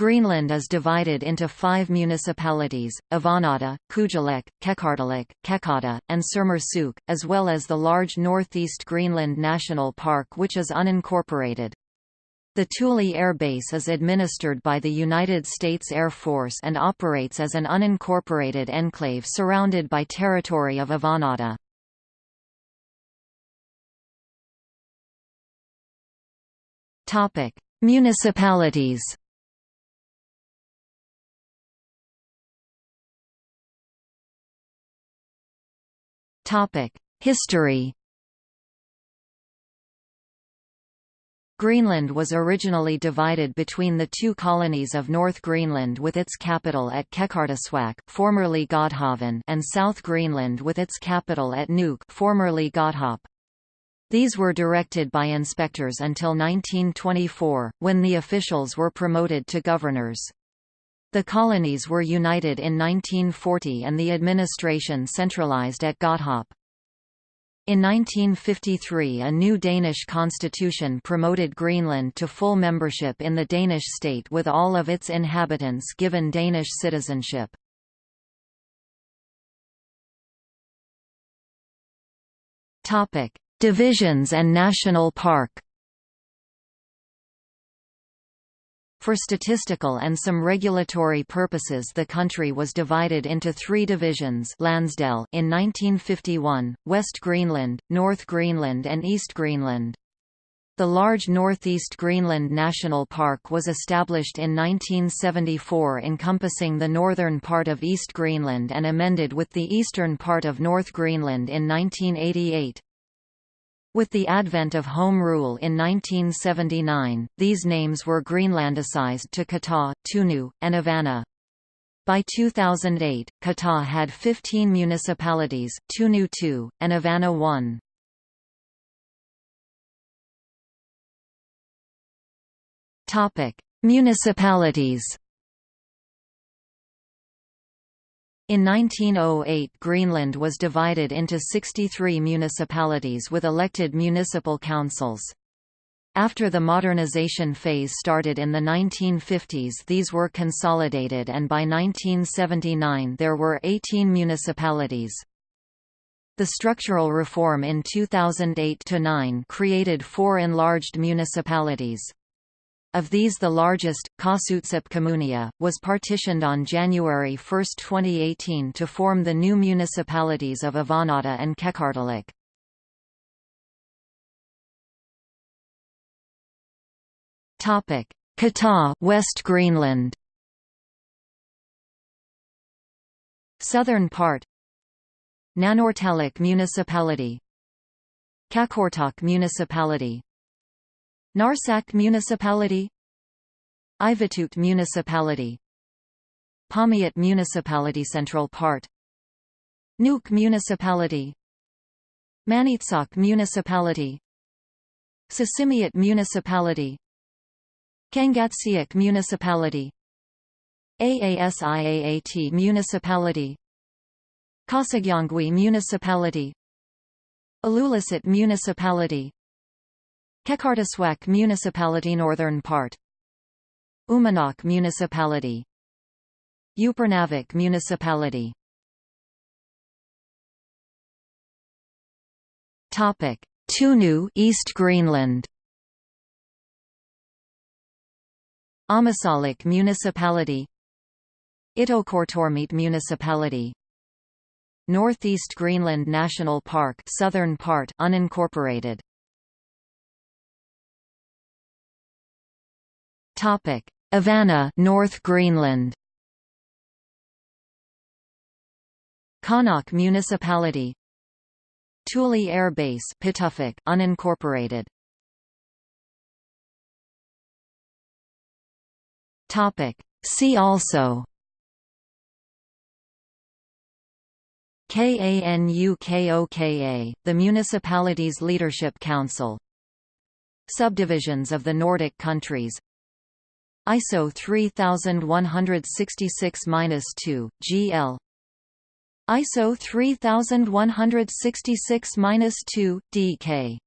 Greenland is divided into five municipalities, Avannaata, Kujalleq, Qeqertalik, Qeqata, and Sermersooq, as well as the large Northeast Greenland National Park which is unincorporated. The Thule Air Base is administered by the United States Air Force and operates as an unincorporated enclave surrounded by territory of Avannaata. Municipalities History Greenland was originally divided between the two colonies of North Greenland with its capital at Qeqertarsuaq formerly Godhavn and South Greenland with its capital at Nuuk formerly Godthaab. These were directed by inspectors until 1924, when the officials were promoted to governors. The colonies were united in 1940 and the administration centralized at Godthaab. In 1953 a new Danish constitution promoted Greenland to full membership in the Danish state with all of its inhabitants given Danish citizenship. Divisions and national park For statistical and some regulatory purposes the country was divided into three divisions Landsdele in 1951, West Greenland, North Greenland and East Greenland. The large Northeast Greenland National Park was established in 1974 encompassing the northern part of East Greenland and amended with the eastern part of North Greenland in 1988. With the advent of Home Rule in 1979, these names were Greenlandicized to Kata, Tunu, and Avanna. By 2008, Kata had 15 municipalities, Tunu 2, and Avanna 1. Municipalities In 1908 Greenland was divided into 63 municipalities with elected municipal councils. After the modernization phase started in the 1950s these were consolidated and by 1979 there were 18 municipalities. The structural reform in 2008–9 created four enlarged municipalities. Of these the largest, Qaasuitsup Kommunia, was partitioned on January 1, 2018 to form the new municipalities of Avannaata and Qeqertalik. Kata West Greenland. Southern part. Nanortalik Municipality. Qaqortoq Municipality Narsaq Municipality Ivittuut Municipality Paamiut Municipality Central Part Nuuk Municipality Maniitsoq Municipality Sisimiut Municipality Kangatsiaq Municipality Aasiaat Municipality Qasigiannguit Municipality Ilulissat Municipality Qeqertarsuaq Municipality Northern part. Uummannaq Municipality. Upernavik Municipality. Topic. Tunu East Greenland. Ammassalik Municipality. Ittoqqortoormiit Municipality. Northeast Greenland National Park Southern part unincorporated Topic: Avanna, North Greenland. Qaanaaq Municipality. Thule Air Base, Pituffik, unincorporated. Topic: See also. KANUKOKA, the municipality's leadership council Subdivisions of the Nordic countries ISO 3166-2, GL ISO 3166-2, DK